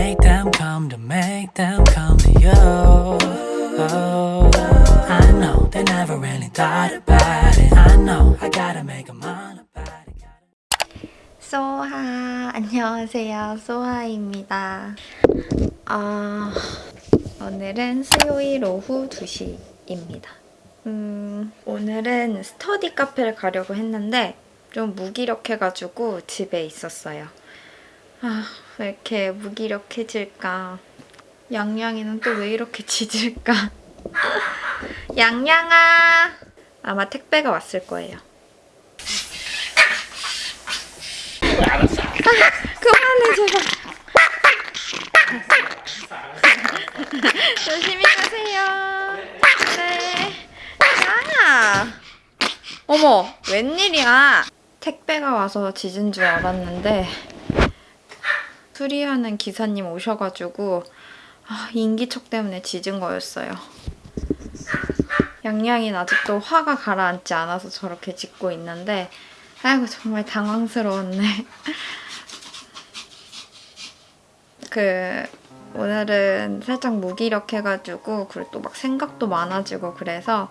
make them come, to make them come to you. Oh, I know they never really thought about it. I know I gotta make them all about it. 소하 안녕하세요 소하입니다 아 오늘은 수요일 오후 2시입니다 음 오늘은 스터디 카페를 가려고 했는데 좀 무기력해가지고 집에 있었어요 아 왜 이렇게 무기력해질까? 양양이는 또 왜 이렇게 짖을까? 양양아! 아마 택배가 왔을 거예요. 그만해 제발 조심히 가세요. 네. 양아. 어머 웬일이야? 택배가 와서 짖은 줄 알았는데 수리하는 기사님 오셔가지고 아, 인기척 때문에 짖은 거였어요 양양이는 아직도 화가 가라앉지 않아서 저렇게 짖고 있는데 아이고 정말 당황스러웠네 그 오늘은 살짝 무기력해가지고 그리고 또 막 생각도 많아지고 그래서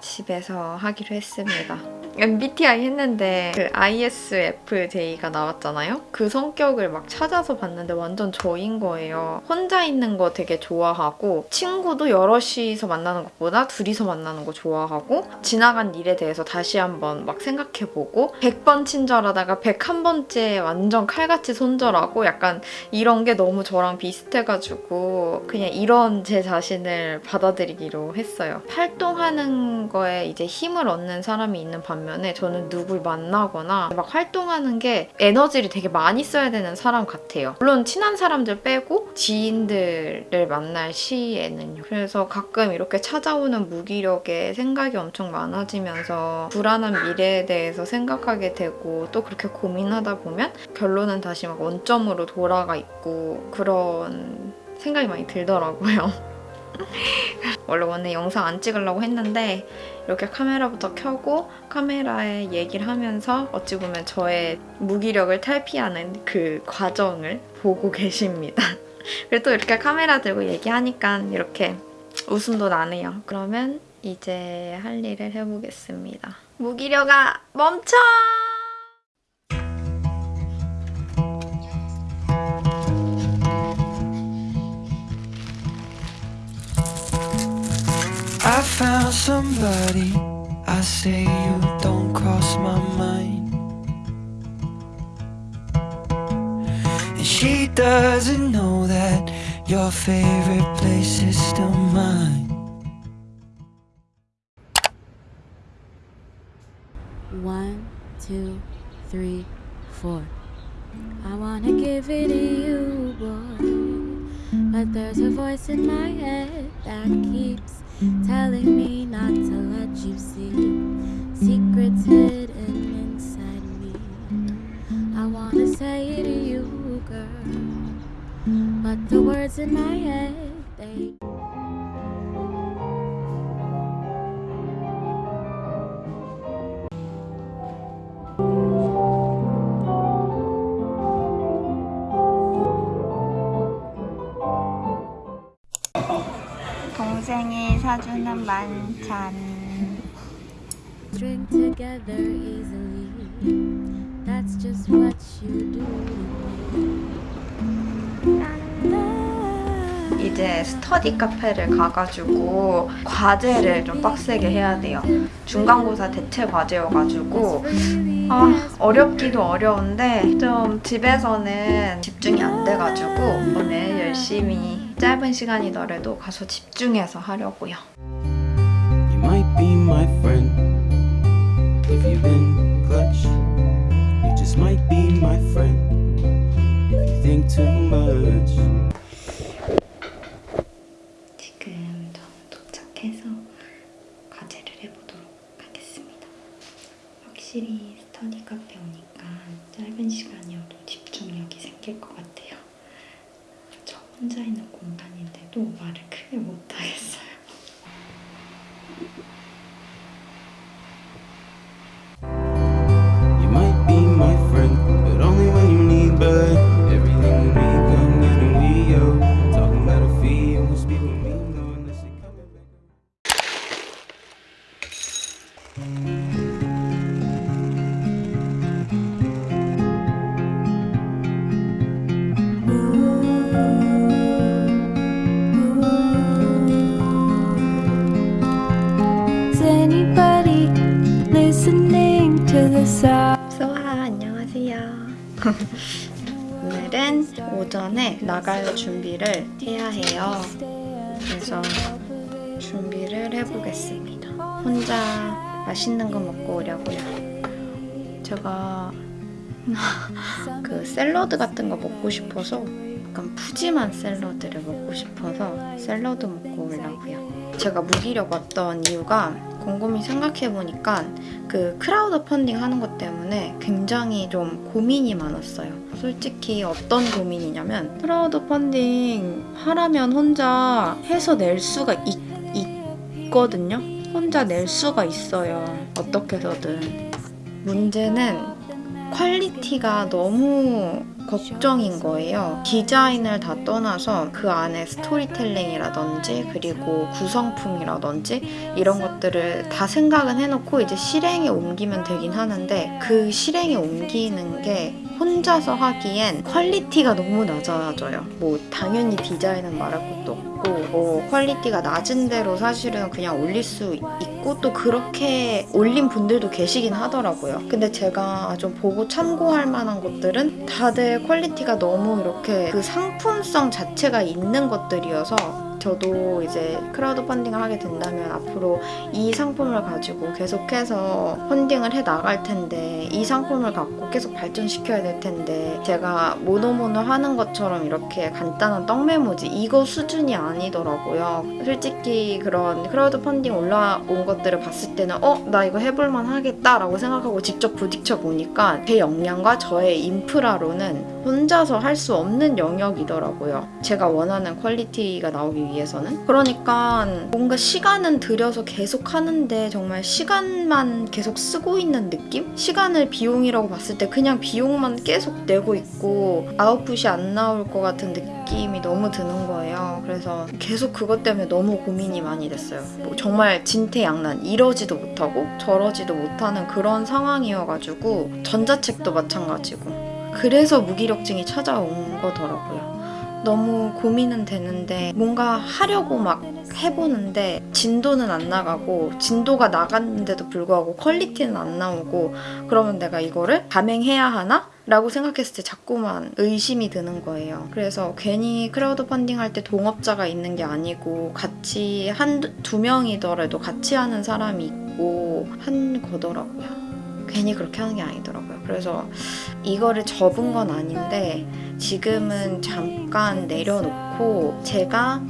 집에서 하기로 했습니다. MBTI 했는데 그 ISFJ가 나왔잖아요? 그 성격을 막 찾아서 봤는데 완전 저인 거예요. 혼자 있는 거 되게 좋아하고 친구도 여럿이서 만나는 것보다 둘이서 만나는 거 좋아하고 지나간 일에 대해서 다시 한번 막 생각해보고 100번 친절하다가 101번째 완전 칼같이 손절하고 약간 이런 게 너무 저랑 비슷해가지고 그냥 이런 제 자신을 받아들이기로 했어요. 활동하는 거에 이제 힘을 얻는 사람이 있는 반면 에 저는 누굴 만나거나 막 활동하는 게 에너지를 되게 많이 써야 되는 사람 같아요. 물론 친한 사람들 빼고 지인들을 만날 시에는요. 그래서 가끔 이렇게 찾아오는 무기력에 생각이 엄청 많아지면서 불안한 미래에 대해서 생각하게 되고 또 그렇게 고민하다 보면 결론은 다시 막 원점으로 돌아가 있고 그런 생각이 많이 들더라고요. 원래 오늘 영상 안 찍으려고 했는데 이렇게 카메라부터 켜고 카메라에 얘기를 하면서 어찌 보면 저의 무기력을 탈피하는 그 과정을 보고 계십니다. 그리고 또 이렇게 카메라 들고 얘기하니까 이렇게 웃음도 나네요. 그러면 이제 할 일을 해보겠습니다. 무기력아 멈춰! I found somebody. I say you don't cross my mind. And she doesn't know that your favorite place is still mine. One, two, three, four. I wanna give it to you, boy. But there's a voice in my head that keeps telling me not to let you see secrets hidden inside me. I wanna say it to you, girl. But the words in my head, they 사주는 만찬 string together easily. That's just what you do. 이제 스터디 카페를 가가지고 과제를 좀 빡세게 해야 돼요. 중간고사 대체 과제여가지고 아 어렵기도 어려운데 좀 집에서는 집중이 안 돼가지고 오늘 열심히 짧은 시간이더라도 가서 집중해서 하려고요. Be my friend if you've been clutch. You just might be my friend if you think too much. 지금 전 도착해서 과제를 해보도록 하겠습니다. 확실히 스터디 카페 오니까 짧은 시간이어도 집중력이 생길 것 같아요. 저 혼자 있는 공간인데도 말을 크게 못하겠어요. anybody listening to the song? 소아 안녕하세요. 오늘은 오전에 나갈 준비를 해야 해요. 그래서 준비를 해보겠습니다. 혼자 맛있는 거 먹고 오려고요. 제가 그 샐러드 같은 거 먹고 싶어서 약간 푸짐한 샐러드를 먹고 싶어서 샐러드 먹고 오려고요. 제가 무기력 왔던 이유가 곰곰이 생각해보니까 그 crowd funding 하는 것 때문에 굉장히 좀 고민이 많았어요. 솔직히 어떤 고민이냐면 crowd funding 하라면 혼자 해서 낼 수가 있, 있거든요. 혼자 낼 수가 있어요. 어떻게 해서든. 문제는 quality가 너무 걱정인 거예요. 디자인을 다 떠나서 그 안에 storytelling이라든지 그리고 구성품이라든지 이런 것들을 다 생각은 해놓고 이제 실행에 옮기면 되긴 하는데 그 실행에 옮기는 게 혼자서 하기엔 quality가 너무 낮아져요. 뭐 당연히 디자인은 말할 것도 없고 뭐 quality가 낮은 대로 사실은 그냥 올릴 수 있고 또 그렇게 올린 분들도 계시긴 하더라고요. 근데 제가 좀 보고 참고할 만한 것들은 다들 quality가 너무 이렇게 그 상품성 자체가 있는 것들이어서 저도 이제 crowd funding을 하게 된다면 앞으로 이 상품을 가지고 계속해서 funding을 해 나갈 텐데 이 상품을 갖고 계속 발전시켜야 될 텐데 제가 모노모노 하는 것처럼 이렇게 간단한 떡메모지 이거 수준이 아니더라고요. 솔직히 그런 crowd funding 올라온 것들을 봤을 때는 어? 나 이거 해볼만 하겠다 라고 생각하고 직접 부딪혀 보니까 제 역량과 저의 인프라로는 혼자서 할 수 없는 영역이더라고요. 제가 원하는 quality가 나오기 위해서는. 그러니까 뭔가 시간은 들여서 계속 하는데 정말 시간만 계속 쓰고 있는 느낌? 시간을 비용이라고 봤을 때 그냥 비용만 계속 내고 있고 아웃풋이 안 나올 것 같은 느낌이 너무 드는 거예요. 그래서 계속 그것 때문에 너무 고민이 많이 됐어요. 뭐 정말 진퇴양난 이러지도 못하고 저러지도 못하는 그런 상황이어가지고 전자책도 마찬가지고 그래서 무기력증이 찾아온 거더라고요. 너무 고민은 되는데 뭔가 하려고 막 해보는데 진도는 안 나가고 진도가 나갔는데도 불구하고 quality는 안 나오고 그러면 내가 이거를 감행해야 하나? 라고 생각했을 때 자꾸만 의심이 드는 거예요. 그래서 괜히 crowd funding 할 때 동업자가 있는 게 아니고 같이 한 두 명이더라도 같이 하는 사람이 있고 한 거더라고요. 괜히 그렇게 하는 게 아니더라고요. 그래서 이거를 접은 건 아닌데 지금은 잠깐 내려놓고 제가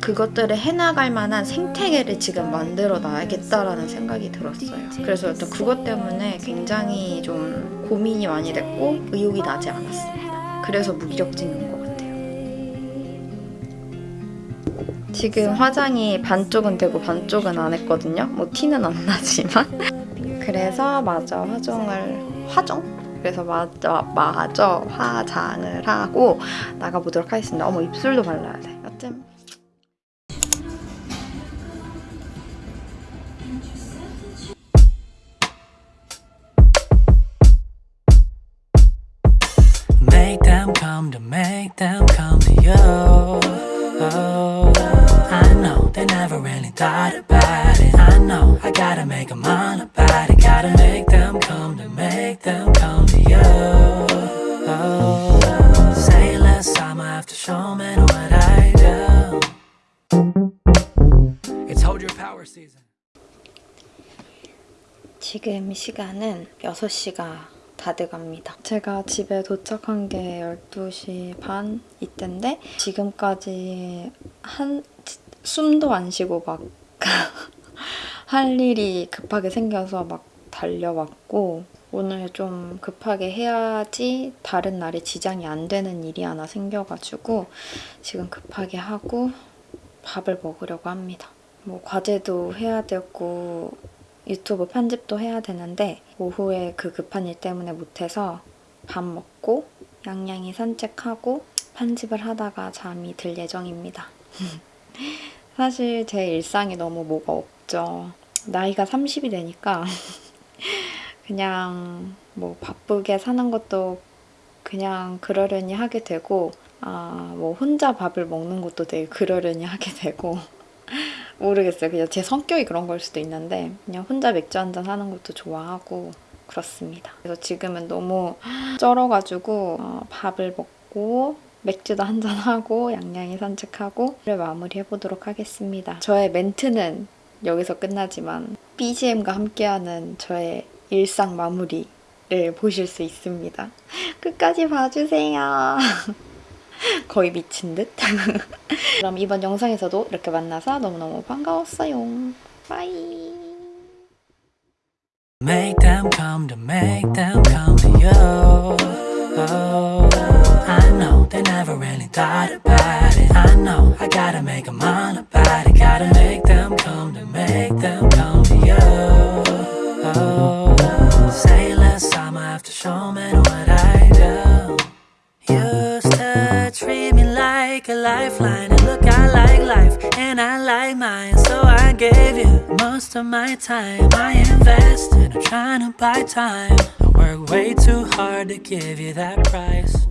그것들을 해나갈 만한 생태계를 지금 만들어 놔야겠다라는 생각이 들었어요. 그래서 일단 그것 때문에 굉장히 좀 고민이 많이 됐고 의욕이 나지 않았습니다. 그래서 무기력증이 온것 같아요. 지금 화장이 반쪽은 되고 반쪽은 안 했거든요. 뭐 티는 안 나지만. 그래서 마저 화장을 화정? 그래서 마저 마저 화장을 하고 나가보도록 하겠습니다. 어머 입술도 발라야 돼. 여튼 Make them come to make them come to you. Oh, I know they never really thought about it. I know I gotta make them all about it. Gotta make them come to make them come to you. Oh, say less, I'ma have to show me what I do. It's hold your power season. 지금 시간은 6시가 다 돼갑니다. 제가 집에 도착한 게 12시 반 이때인데 지금까지 한 숨도 안 쉬고 막 할 일이 급하게 생겨서 막 달려왔고 오늘 좀 급하게 해야지 다른 날에 지장이 안 되는 일이 하나 생겨가지고 지금 급하게 하고 밥을 먹으려고 합니다. 뭐 과제도 해야 되고 유튜브 편집도 해야 되는데 오후에 그 급한 일 때문에 못해서 밥 먹고 양양이 산책하고 편집을 하다가 잠이 들 예정입니다. 사실 제 일상이 너무 뭐가 없죠. 나이가 30이 되니까 그냥 뭐 바쁘게 사는 것도 그냥 그러려니 하게 되고 아 뭐 혼자 밥을 먹는 것도 되게 그러려니 하게 되고 모르겠어요. 그냥 제 성격이 그런 걸 수도 있는데 그냥 혼자 맥주 한잔 하는 것도 좋아하고 그렇습니다. 그래서 지금은 너무 쩔어가지고 어, 밥을 먹고 맥주도 한잔하고 양양이 산책하고 를 마무리해보도록 하겠습니다. 저의 멘트는 여기서 끝나지만 BGM과 함께하는 저의 일상 마무리를 보실 수 있습니다. 끝까지 봐주세요. 거의 미친 듯? 그럼 이번 영상에서도 이렇게 만나서 너무너무 반가웠어요. 빠이. Make them come to make them come to you. Oh, I know they never really thought about it. I know I gotta make them all about it. Gotta make them come to make them come to you. Oh, like a lifeline And look, I like life and I like mine. So I gave you most of my time. I invested, I'm trying to buy time. I work way too hard to give you that price